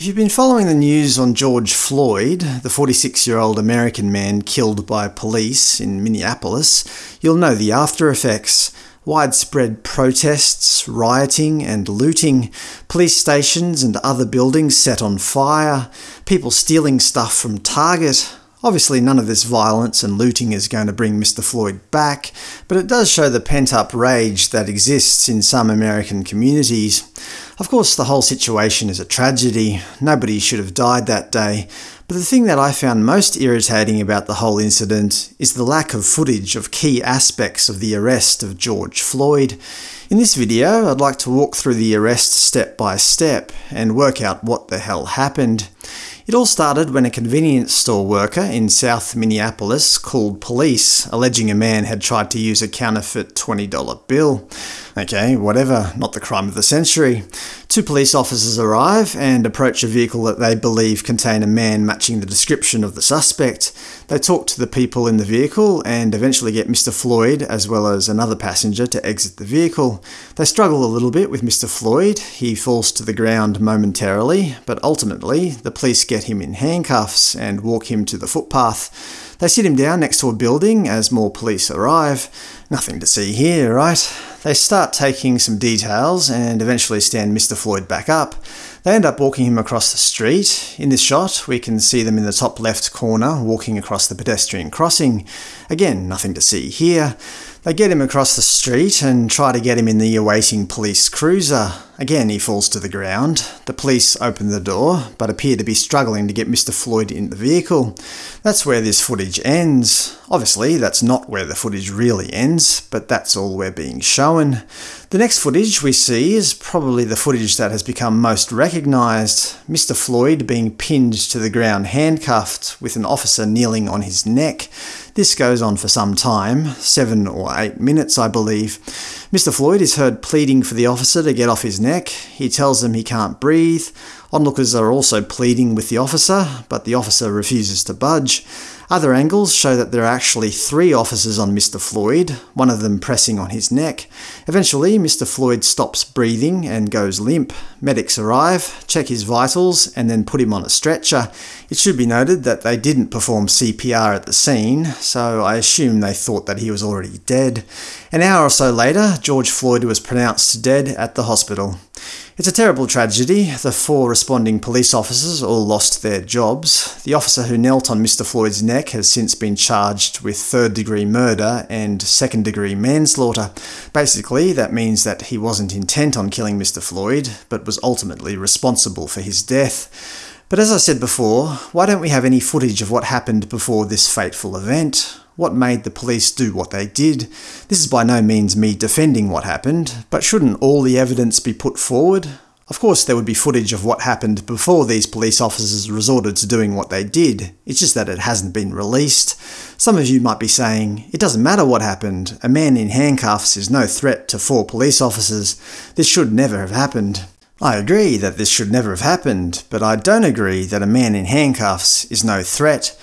If you've been following the news on George Floyd, the 46 year old American man killed by police in Minneapolis, you'll know the after effects. Widespread protests, rioting, and looting, police stations and other buildings set on fire, people stealing stuff from Target, Obviously, none of this violence and looting is going to bring Mr. Floyd back, but it does show the pent up rage that exists in some American communities. Of course, the whole situation is a tragedy. Nobody should have died that day. But the thing that I found most irritating about the whole incident is the lack of footage of key aspects of the arrest of George Floyd. In this video, I'd like to walk through the arrest step by step and work out what the hell happened. It all started when a convenience store worker in South Minneapolis called police, alleging a man had tried to use a counterfeit $20 bill. Okay, whatever, not the crime of the century. Two police officers arrive and approach a vehicle that they believe contain a man matching the description of the suspect. They talk to the people in the vehicle and eventually get Mr. Floyd, as well as another passenger, to exit the vehicle. They struggle a little bit with Mr. Floyd. He falls to the ground momentarily, but ultimately the police get him in handcuffs and walk him to the footpath. They sit him down next to a building as more police arrive. Nothing to see here, right? They start taking some details and eventually stand Mr. Floyd back up. They end up walking him across the street. In this shot, we can see them in the top left corner walking across the pedestrian crossing. Again, nothing to see here. They get him across the street and try to get him in the awaiting police cruiser. Again, he falls to the ground. The police open the door, but appear to be struggling to get Mr. Floyd in the vehicle. That's where this footage ends. Obviously, that's not where the footage really ends, but that's all we're being shown. The next footage we see is probably the footage that has become most recognised Mr. Floyd being pinned to the ground handcuffed, with an officer kneeling on his neck. This goes on for some time, seven or eight minutes, I believe. Mr. Floyd is heard pleading for the officer to get off his neck. He tells them he can't breathe. Onlookers are also pleading with the officer, but the officer refuses to budge. Other angles show that there are actually three officers on Mr. Floyd, one of them pressing on his neck. Eventually, Mr. Floyd stops breathing and goes limp. Medics arrive, check his vitals, and then put him on a stretcher. It should be noted that they didn't perform CPR at the scene, so I assume they thought that he was already dead. An hour or so later, George Floyd was pronounced dead at the hospital. It's a terrible tragedy. The four responding police officers all lost their jobs. The officer who knelt on Mr. Floyd's neck has since been charged with third degree murder and second degree manslaughter. Basically, that means that he wasn't intent on killing Mr. Floyd, but was ultimately responsible for his death. But as I said before, why don't we have any footage of what happened before this fateful event? What made the police do what they did? This is by no means me defending what happened, but shouldn't all the evidence be put forward? Of course there would be footage of what happened before these police officers resorted to doing what they did, it's just that it hasn't been released. Some of you might be saying, it doesn't matter what happened, a man in handcuffs is no threat to four police officers, this should never have happened. I agree that this should never have happened, but I don't agree that a man in handcuffs is no threat.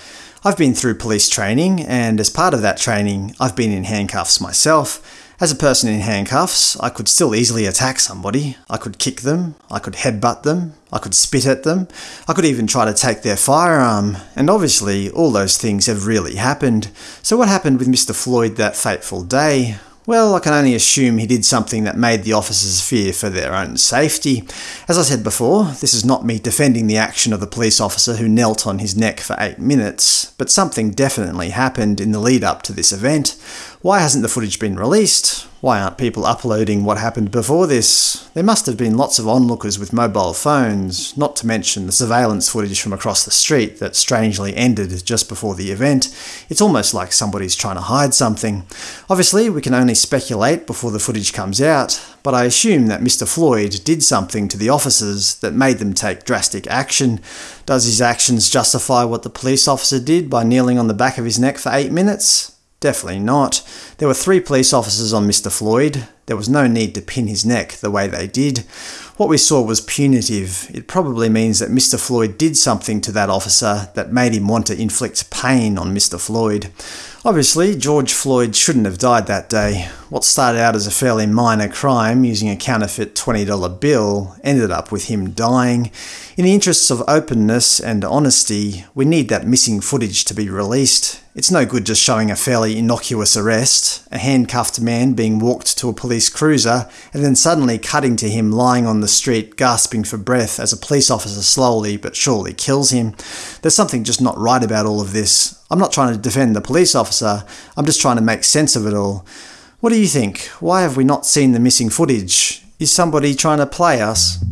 I've been through police training, and as part of that training, I've been in handcuffs myself. As a person in handcuffs, I could still easily attack somebody. I could kick them, I could headbutt them, I could spit at them, I could even try to take their firearm, and obviously all those things have really happened. So what happened with Mr Floyd that fateful day? Well, I can only assume he did something that made the officers fear for their own safety. As I said before, this is not me defending the action of the police officer who knelt on his neck for eight minutes, but something definitely happened in the lead up to this event. Why hasn't the footage been released? Why aren't people uploading what happened before this? There must have been lots of onlookers with mobile phones, not to mention the surveillance footage from across the street that strangely ended just before the event. It's almost like somebody's trying to hide something. Obviously, we can only speculate before the footage comes out, but I assume that Mr. Floyd did something to the officers that made them take drastic action. Does his actions justify what the police officer did by kneeling on the back of his neck for eight minutes? Definitely not. There were three police officers on Mr. Floyd. There was no need to pin his neck the way they did. What we saw was punitive. It probably means that Mr. Floyd did something to that officer that made him want to inflict pain on Mr. Floyd. Obviously, George Floyd shouldn't have died that day. What started out as a fairly minor crime using a counterfeit $20 bill ended up with him dying. In the interests of openness and honesty, we need that missing footage to be released. It's no good just showing a fairly innocuous arrest, a handcuffed man being walked to a police cruiser, and then suddenly cutting to him lying on the street gasping for breath as a police officer slowly but surely kills him. There's something just not right about all of this. I'm not trying to defend the police officer, I'm just trying to make sense of it all. What do you think? Why have we not seen the missing footage? Is somebody trying to play us?